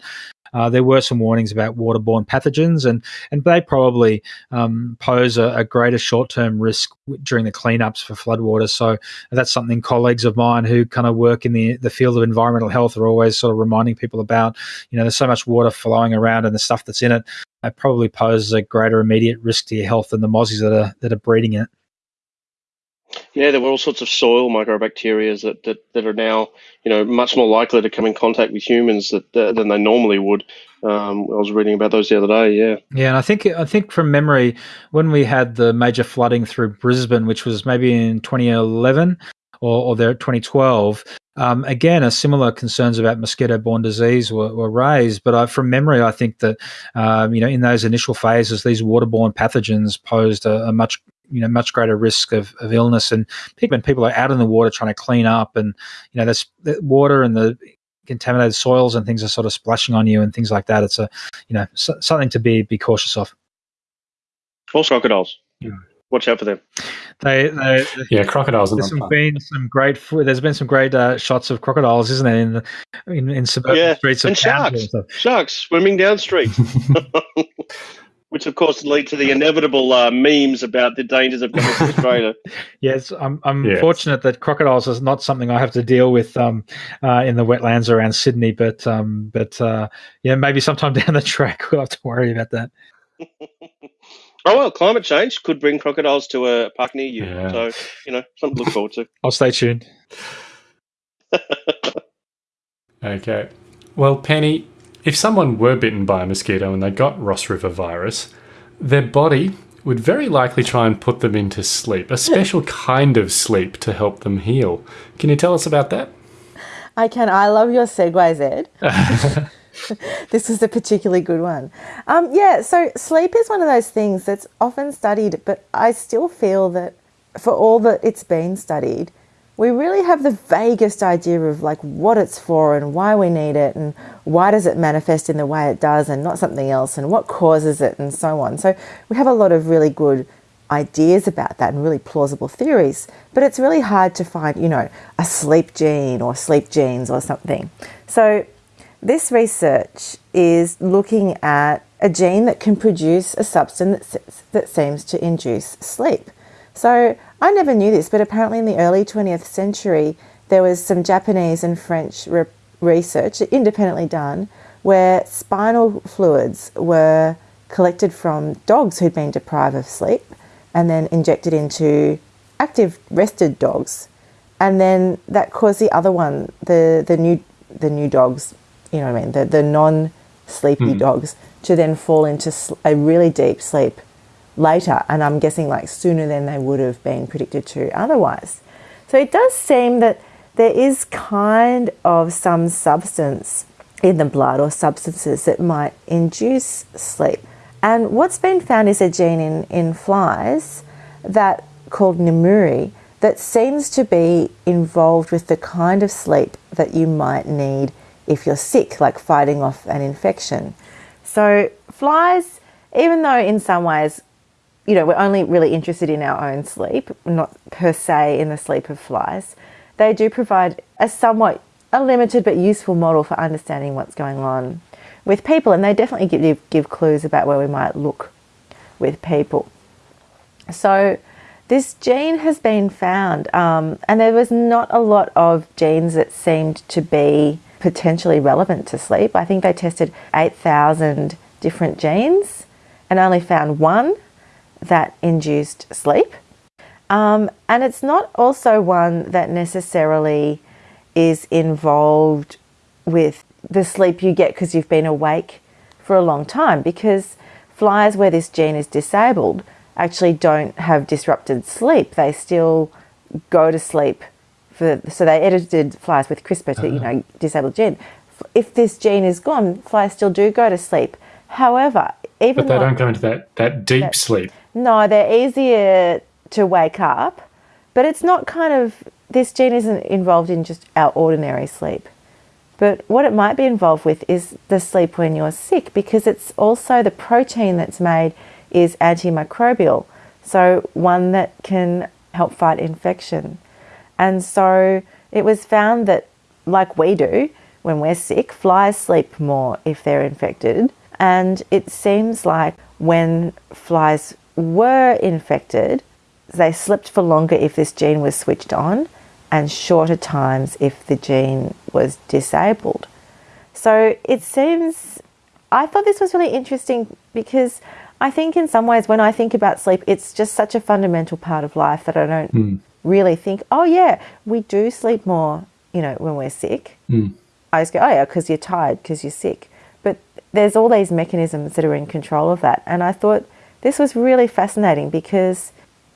uh, there were some warnings about waterborne pathogens, and and they probably um, pose a, a greater short term risk during the cleanups for floodwaters. So that's something colleagues of mine who kind of work in the the field of environmental health are always sort of reminding people about. You know, there's so much water flowing around and the stuff that's in it. It probably poses a greater immediate risk to your health than the mozzies that are that are breeding it. Yeah, there were all sorts of soil mycobacteria that, that, that are now, you know, much more likely to come in contact with humans that, uh, than they normally would. Um, I was reading about those the other day. Yeah. Yeah, and I think I think from memory, when we had the major flooding through Brisbane, which was maybe in 2011 or, or there 2012, um, again, a similar concerns about mosquito-borne disease were, were raised. But I, from memory, I think that um, you know in those initial phases, these waterborne pathogens posed a, a much you know much greater risk of, of illness. And when people are out in the water trying to clean up and you know this the water and the contaminated soils and things are sort of splashing on you and things like that. It's a you know so, something to be be cautious of. Also crocodiles. Yeah. watch out for them. They, they yeah crocodiles there's some been some great there's been some great uh, shots of crocodiles isn't there in the, in, in suburban yeah. streets and sharks. and sharks swimming down streets which of course lead to the inevitable uh, memes about the dangers of coming to Australia. yes, I'm, I'm yes. fortunate that crocodiles is not something I have to deal with um, uh, in the wetlands around Sydney, but um, but uh, yeah, maybe sometime down the track we'll have to worry about that. oh well, climate change could bring crocodiles to a park near you, yeah. so you know something to look forward to. I'll stay tuned. okay, well, Penny, if someone were bitten by a mosquito and they got Ross River virus, their body would very likely try and put them into sleep, a special kind of sleep to help them heal. Can you tell us about that? I can. I love your segues, Ed. this was a particularly good one. Um, yeah, so sleep is one of those things that's often studied, but I still feel that for all that it's been studied, we really have the vaguest idea of like what it's for and why we need it and why does it manifest in the way it does and not something else and what causes it and so on. So we have a lot of really good ideas about that and really plausible theories, but it's really hard to find, you know, a sleep gene or sleep genes or something. So this research is looking at a gene that can produce a substance that seems to induce sleep. So I never knew this, but apparently in the early 20th century, there was some Japanese and French re research independently done where spinal fluids were collected from dogs who'd been deprived of sleep and then injected into active rested dogs. And then that caused the other one, the, the new the new dogs, you know what I mean, the, the non sleepy mm. dogs, to then fall into a really deep sleep later, and I'm guessing like sooner than they would have been predicted to otherwise. So it does seem that there is kind of some substance in the blood or substances that might induce sleep. And what's been found is a gene in, in flies that called Nemuri that seems to be involved with the kind of sleep that you might need if you're sick, like fighting off an infection. So flies, even though in some ways you know, we're only really interested in our own sleep, not per se in the sleep of flies. They do provide a somewhat a limited but useful model for understanding what's going on with people, and they definitely give give clues about where we might look with people. So this gene has been found, um, and there was not a lot of genes that seemed to be potentially relevant to sleep. I think they tested 8,000 different genes and only found one that induced sleep. Um, and it's not also one that necessarily is involved with the sleep you get because you've been awake for a long time because flies where this gene is disabled actually don't have disrupted sleep. They still go to sleep for, so they edited flies with CRISPR to, you uh-huh. know, disable gene. If this gene is gone, flies still do go to sleep. However, even but they don't go into that, that deep that, sleep. No, they're easier to wake up, but it's not kind of, this gene isn't involved in just our ordinary sleep. But what it might be involved with is the sleep when you're sick because it's also the protein that's made is antimicrobial. So, one that can help fight infection. And so it was found that, like we do when we're sick, flies sleep more if they're infected. And it seems like when flies were infected, they slept for longer if this gene was switched on and shorter times if the gene was disabled. So it seems, I thought this was really interesting because I think in some ways when I think about sleep, it's just such a fundamental part of life that I don't Mm. really think, oh yeah, we do sleep more, you know, when we're sick. Mm. I just go, oh yeah, because you're tired, because you're sick. But there's all these mechanisms that are in control of that. And I thought this was really fascinating because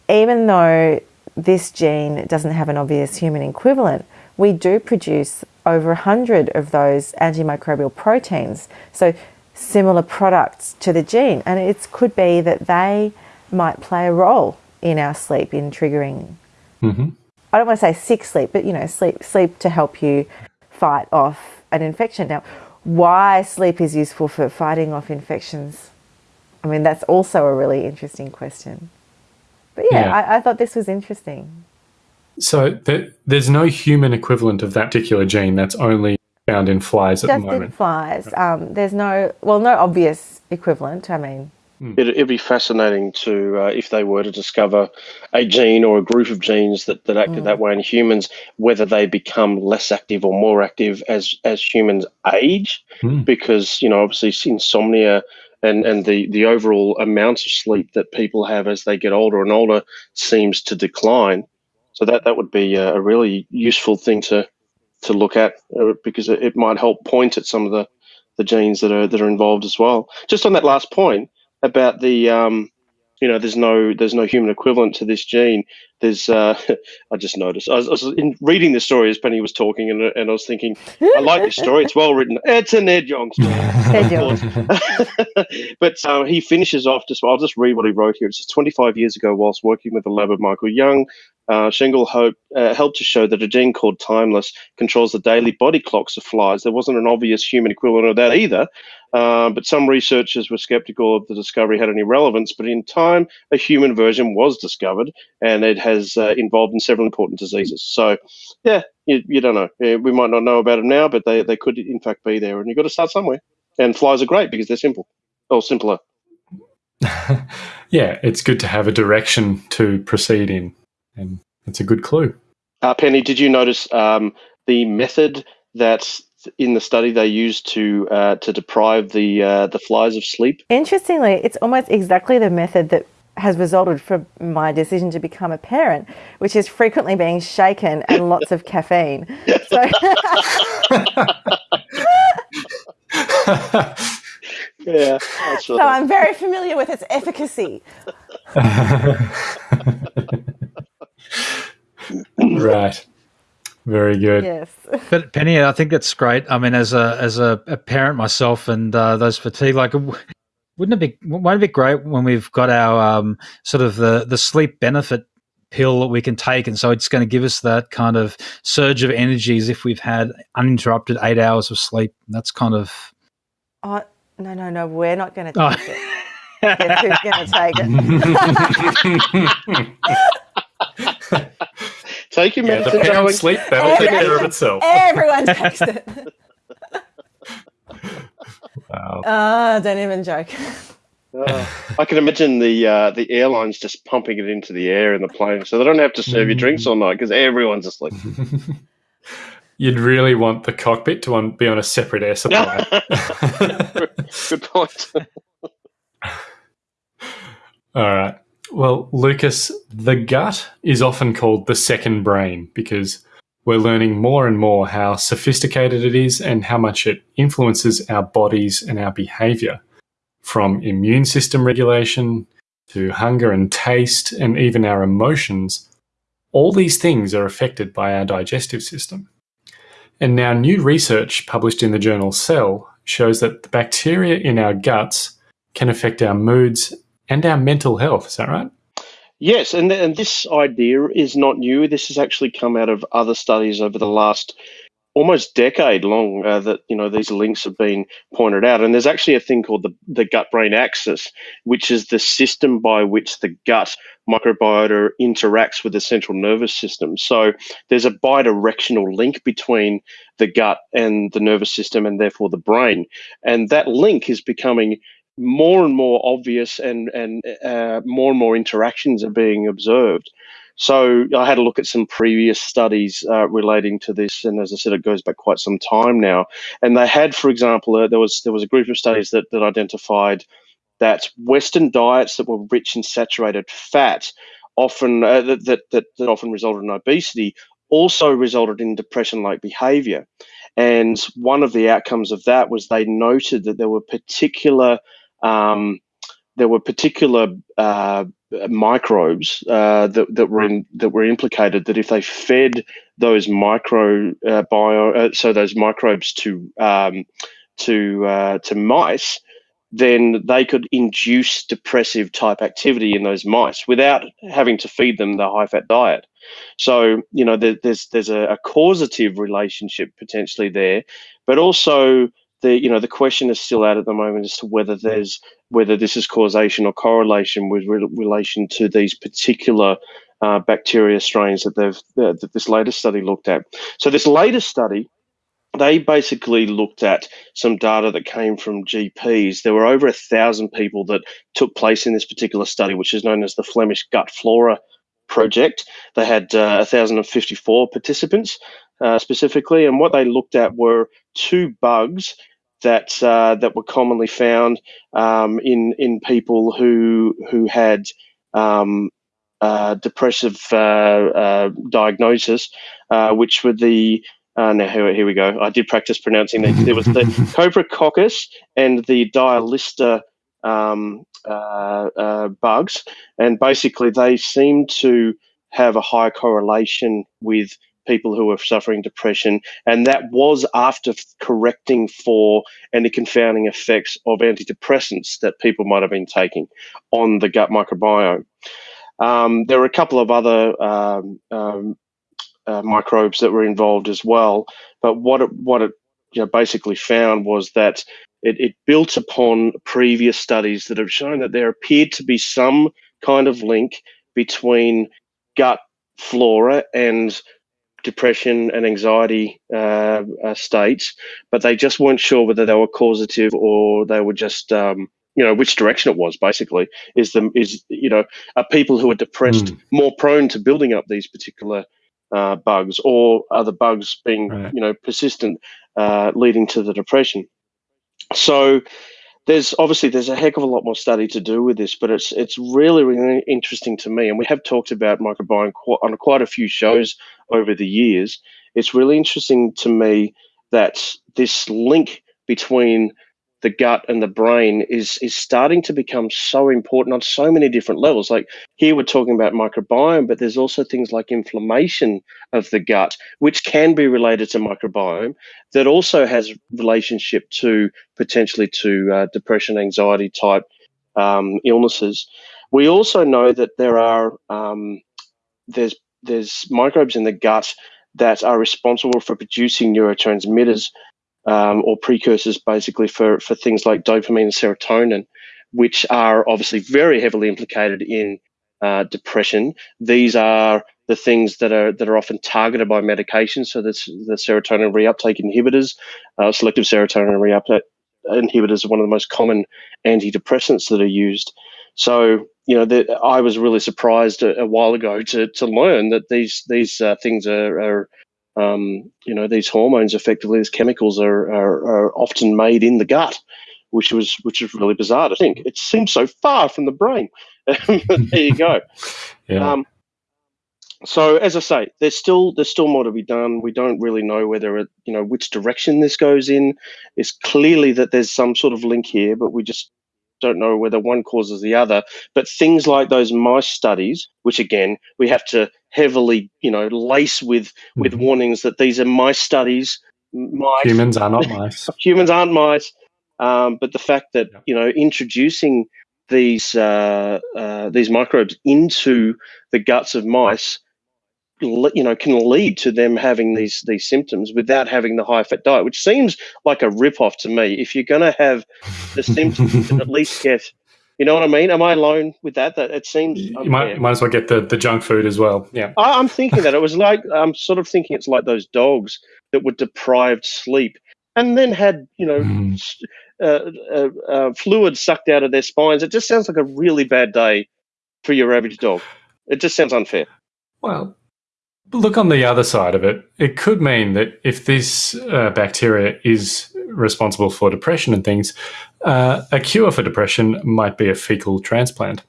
even though this gene doesn't have an obvious human equivalent, we do produce over 100 of those antimicrobial proteins. So similar products to the gene. And it could be that they might play a role in our sleep in triggering hmm I don't want to say sick sleep, but you know, sleep sleep to help you fight off an infection. Now, why sleep is useful for fighting off infections? I mean, that's also a really interesting question. But yeah, Yeah. I, I thought this was interesting. So th- there's no human equivalent of that particular gene that's only found in flies at Just the in moment. flies, um, there's no well, no obvious equivalent. I mean, It, it'd be fascinating to, uh, if they were to discover a gene or a group of genes that, that acted that way in humans, whether they become less active or more active as as humans age, Hmm. because you know obviously insomnia and and the the overall amount of sleep that people have as they get older and older seems to decline. So that that would be a, really useful thing to to look at uh, because it, it might help point at some of the the genes that are that are involved as well. Just on that last point about the um, you know, there's no there's no human equivalent to this gene. There's uh, I just noticed I was, I was in reading the story as Penny was talking, and, and I was thinking, I like this story. It's well written. It's an Ed Young story. Ed Yong. but uh, he finishes off just. I'll just read what he wrote here. It says, 25 years ago, whilst working with the lab of Michael Young, uh, Sehgal hope, uh, helped to show that a gene called Timeless controls the daily body clocks of flies. There wasn't an obvious human equivalent of that either, uh, but some researchers were skeptical of the discovery had any relevance. But in time, a human version was discovered, and it has uh, involved in several important diseases. So, yeah, you, you don't know. Uh, We might not know about them now, but they, they could in fact be there, and you've got to start somewhere. And flies are great because they're simple, or simpler. yeah, it's good to have a direction to proceed in, and it's a good clue. Uh, Penny, did you notice um, the method that in the study they used to uh, to deprive the uh, the flies of sleep? Interestingly, it's almost exactly the method that has resulted from my decision to become a parent, which is frequently being shaken and lots of caffeine. So, Yeah, so I'm very familiar with its efficacy. right. Very good. Yes. But Penny, I think that's great. I mean, as a as a, a parent myself, and uh, those fatigue, like, w- wouldn't it be won't it be great when we've got our um, sort of the the sleep benefit pill that we can take, and so it's going to give us that kind of surge of energy as if we've had uninterrupted eight hours of sleep. That's kind of Oh, no, no, no, we're not going to Oh. take it. Guess who's going to take it? Take your Yeah, the medicine, sleep that'll take care of itself. Everyone takes it. Wow. Ah, don't even joke. Oh, I can imagine the uh, the airlines just pumping it into the air in the plane, so they don't have to serve you drinks all night because everyone's asleep. You'd really want the cockpit to on, be on a separate air supply. Good point. All right. Well, Lucas, the gut is often called the second brain because we're learning more and more how sophisticated it is and how much it influences our bodies and our behavior, from immune system regulation to hunger and taste and even our emotions. All these things are affected by our digestive system. And now, new research published in the journal Cell shows that the bacteria in our guts can affect our moods and our mental health. Is that right? Yes, and and this idea is not new. This has actually come out of other studies over the last almost decade long uh, that you know these links have been pointed out. And there's actually a thing called the, the gut brain axis which is the system by which the gut microbiota interacts with the central nervous system. So there's a bidirectional link between the gut and the nervous system and therefore the brain. And that link is becoming more and more obvious and and uh, more and more interactions are being observed so I had a look at some previous studies uh, relating to this, and as I said, it goes back quite some time now. And they had, for example, uh, there was there was a group of studies that that identified that Western diets that were rich in saturated fat often uh, that, that, that often resulted in obesity also resulted in depression-like behavior. And one of the outcomes of that was they noted that there were particular um, there were particular uh, microbes uh, that, that were in, that were implicated that if they fed those micro uh, bio uh, so those microbes to um, to uh, to mice then they could induce depressive type activity in those mice without having to feed them the high fat diet. So you know there, there's there's a, a causative relationship potentially there but also the you know the question is still out at the moment as to whether there's whether this is causation or correlation with re- relation to these particular uh, bacteria strains that they've uh, that this latest study looked at. So this latest study, they basically looked at some data that came from GPs. There were over a thousand people that took place in this particular study, which is known as the Flemish Gut Flora Project. They had uh, 1,054 participants uh, specifically, and what they looked at were two bugs that uh, that were commonly found um, in in people who who had um, uh, depressive uh, uh diagnosis, uh, which were the uh, now here, here we go. I did practice pronouncing these. There was the Coprococcus and the Dialister um, bugs, and basically they seem to have a high correlation with people who were suffering depression, and that was after correcting for any confounding effects of antidepressants that people might have been taking on the gut microbiome. Um, there were a couple of other um, um, uh, microbes that were involved as well, but what it, what it you know, basically found was that it, it built upon previous studies that have shown that there appeared to be some kind of link between gut flora and depression and anxiety uh, uh, states, but they just weren't sure whether they were causative or they were just, um, you know, which direction it was. Basically, is the is you know, are people who are depressed mm. more prone to building up these particular uh, bugs, or are the bugs being right. you know persistent, uh, leading to the depression? So there's obviously there's a heck of a lot more study to do with this, but it's it's really really interesting to me, and we have talked about microbiome on quite a few shows over the years. It's really interesting to me that this link between the gut and the brain is is starting to become so important on so many different levels. Like here we're talking about microbiome, but there's also things like inflammation of the gut, which can be related to microbiome, that also has relationship to potentially to uh, depression, anxiety type um, illnesses. We also know that there are um, there's there's microbes in the gut that are responsible for producing neurotransmitters um, or precursors basically for, for things like dopamine and serotonin, which are obviously very heavily implicated in uh, depression. These are the things that are that are often targeted by medication. So that's the serotonin reuptake inhibitors, uh, selective serotonin reuptake inhibitors are one of the most common antidepressants that are used. So you know, the, I was really surprised a, a, while ago to to learn that these these uh, things are, are um, you know, these hormones, effectively, these chemicals are, are, are often made in the gut, which was which is really bizarre to think. It seems so far from the brain. there you go. yeah. Um, so as I say, there's still there's still more to be done. We don't really know whether it, you know which direction this goes in. It's clearly that there's some sort of link here, but we just don't know whether one causes the other. But things like those mice studies, which again we have to heavily, you know, lace with with mm-hmm. warnings that these are mice studies. Mice, humans are not mice. humans aren't mice. Um, but the fact that you know introducing these uh, uh, these microbes into the guts of mice, you know, can lead to them having these these symptoms without having the high fat diet, which seems like a rip off to me. If you're going to have the symptoms, at least get you know what I mean? Am I alone with that? That it seems you might, might as well get the, the junk food as well. Yeah, I, am thinking that it was like I'm sort of thinking it's like those dogs that were deprived sleep and then had you know mm. uh, uh, uh, fluid sucked out of their spines. It just sounds like a really bad day for your average dog. It just sounds unfair. Well, look on the other side of it. It could mean that if this uh, bacteria is responsible for depression and things, uh, a cure for depression might be a fecal transplant.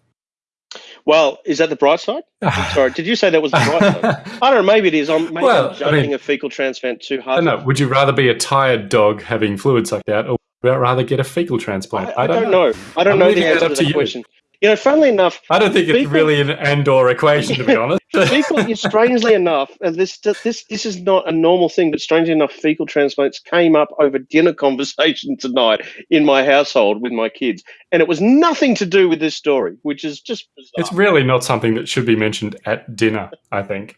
Well, is that the bright side? Sorry, did you say that was the bright side? I don't know. Maybe it is. I'm, maybe well, I'm jumping I mean, a fecal transplant too hard. No, would you rather be a tired dog having fluid sucked out, or rather get a fecal transplant? I, I, don't, don't know. know. I don't I'm know the answer to that question. You know, funnily enough, I don't think it's really an and/or equation, to be honest. fecal, strangely enough, and this this this is not a normal thing, but strangely enough, fecal transplants came up over dinner conversation tonight in my household with my kids, and it was nothing to do with this story, which is just bizarre. It's really not something that should be mentioned at dinner. I think.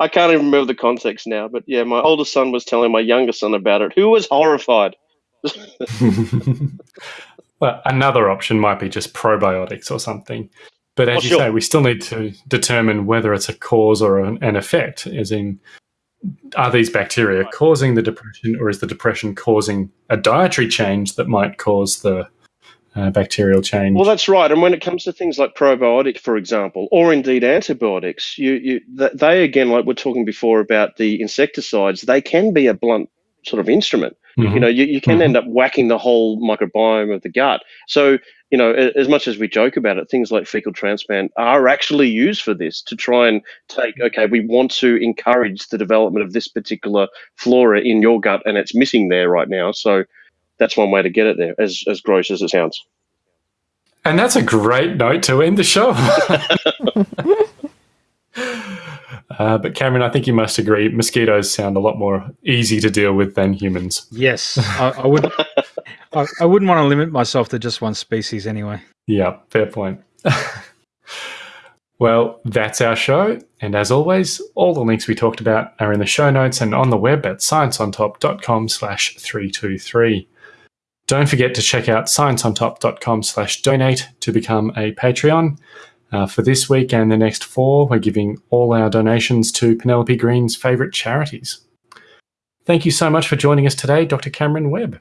I can't even remember the context now, but yeah, my oldest son was telling my younger son about it, who was horrified. Well, another option might be just probiotics or something. But as oh, you sure. say, we still need to determine whether it's a cause or an, an effect, as in, are these bacteria causing the depression or is the depression causing a dietary change that might cause the uh, bacterial change? Well, that's right. And when it comes to things like probiotic, for example, or indeed antibiotics, you, you they again, like we're talking before about the insecticides, they can be a blunt sort of instrument. Mm-hmm. You know, you, you can mm-hmm. end up whacking the whole microbiome of the gut. So, you know, as much as we joke about it, things like fecal transplant are actually used for this to try and take, okay, we want to encourage the development of this particular flora in your gut and it's missing there right now. So that's one way to get it there, as, as gross as it sounds. And that's a great note to end the show. Uh, but Cameron, I think you must agree, mosquitoes sound a lot more easy to deal with than humans. Yes, I, I would. I, I wouldn't want to limit myself to just one species anyway. Yeah, fair point. well, that's our show. And as always, all the links we talked about are in the show notes and on the web at scienceontop.com slash 323. Don't forget to check out scienceontop.com slash donate to become a Patreon. Uh, for this week and the next four, we're giving all our donations to Penelope Green's favourite charities. Thank you so much for joining us today, Dr. Cameron Webb.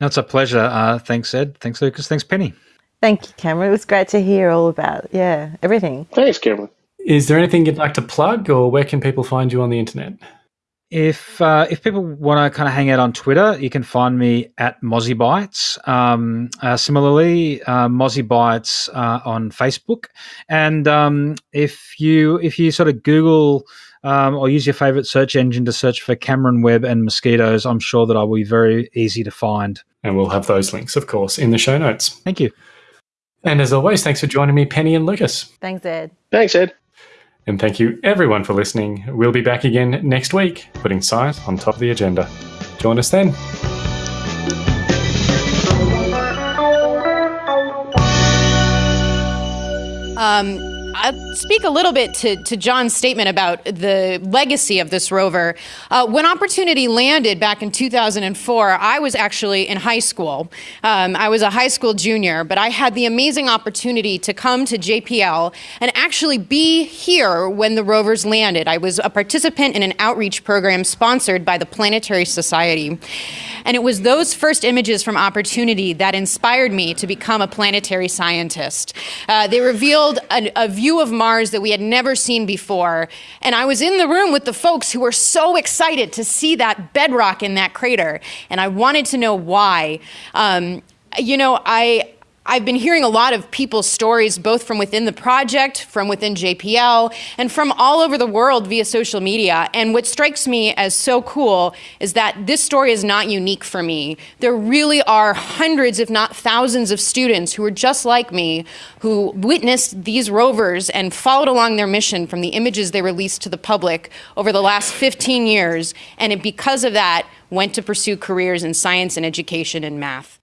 No, it's a pleasure. Uh, thanks, Ed. Thanks, Lucas. Thanks, Penny. Thank you, Cameron. It was great to hear all about, yeah, everything. Thanks, Cameron. Is there anything you'd like to plug, or where can people find you on the internet? If uh, if people want to kind of hang out on Twitter, you can find me at Mozzie Bites. Um, uh, similarly, uh, Mozzie Bites uh, on Facebook, and um, if you if you sort of Google um, or use your favorite search engine to search for Cameron Webb and mosquitoes, I'm sure that I will be very easy to find. And we'll have those links, of course, in the show notes. Thank you. And as always, thanks for joining me, Penny and Lucas. Thanks, Ed. Thanks, Ed. And thank you everyone for listening. We'll be back again next week, putting science on top of the agenda. Join us then. Um, I'll speak a little bit to, to John's statement about the legacy of this rover. Uh, when Opportunity landed back in 2004, I was actually in high school. Um, I was a high school junior, but I had the amazing opportunity to come to JPL and actually be here when the rovers landed. I was a participant in an outreach program sponsored by the Planetary Society. And it was those first images from Opportunity that inspired me to become a planetary scientist. Uh, they revealed a, a view of Mars that we had never seen before. And I was in the room with the folks who were so excited to see that bedrock in that crater. And I wanted to know why. Um, you know, I, I've been hearing a lot of people's stories, both from within the project, from within JPL, and from all over the world via social media. And what strikes me as so cool is that this story is not unique for me. There really are hundreds, if not thousands, of students who are just like me, who witnessed these rovers and followed along their mission from the images they released to the public over the last 15 years. And because of that, went to pursue careers in science and education and math.